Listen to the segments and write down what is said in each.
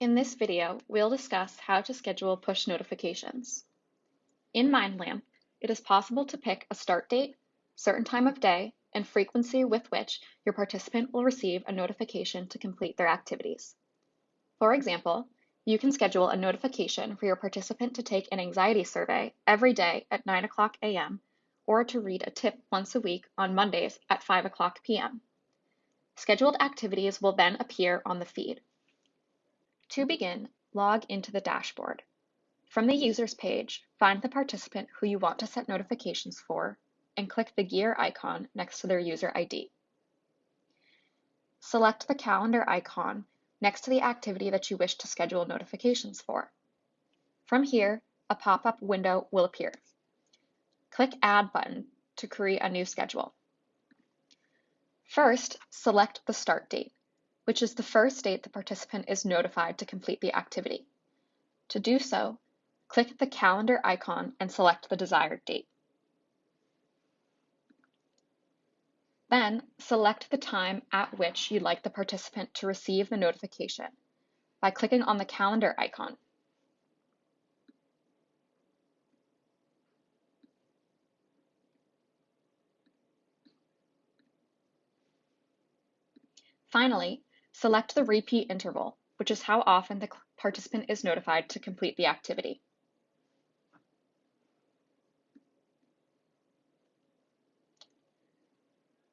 In this video, we'll discuss how to schedule push notifications. In MindLamp, it is possible to pick a start date, certain time of day, and frequency with which your participant will receive a notification to complete their activities. For example, you can schedule a notification for your participant to take an anxiety survey every day at 9 o'clock a.m. or to read a tip once a week on Mondays at 5 o'clock p.m. Scheduled activities will then appear on the feed. To begin, log into the dashboard. From the Users page, find the participant who you want to set notifications for and click the gear icon next to their user ID. Select the calendar icon next to the activity that you wish to schedule notifications for. From here, a pop-up window will appear. Click Add button to create a new schedule. First, select the start date which is the first date the participant is notified to complete the activity. To do so, click the calendar icon and select the desired date. Then, select the time at which you'd like the participant to receive the notification by clicking on the calendar icon. Finally, Select the repeat interval, which is how often the participant is notified to complete the activity.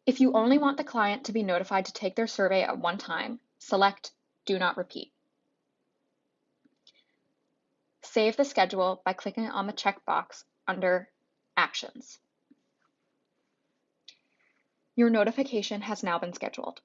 If you only want the client to be notified to take their survey at one time, select Do Not Repeat. Save the schedule by clicking on the checkbox under Actions. Your notification has now been scheduled.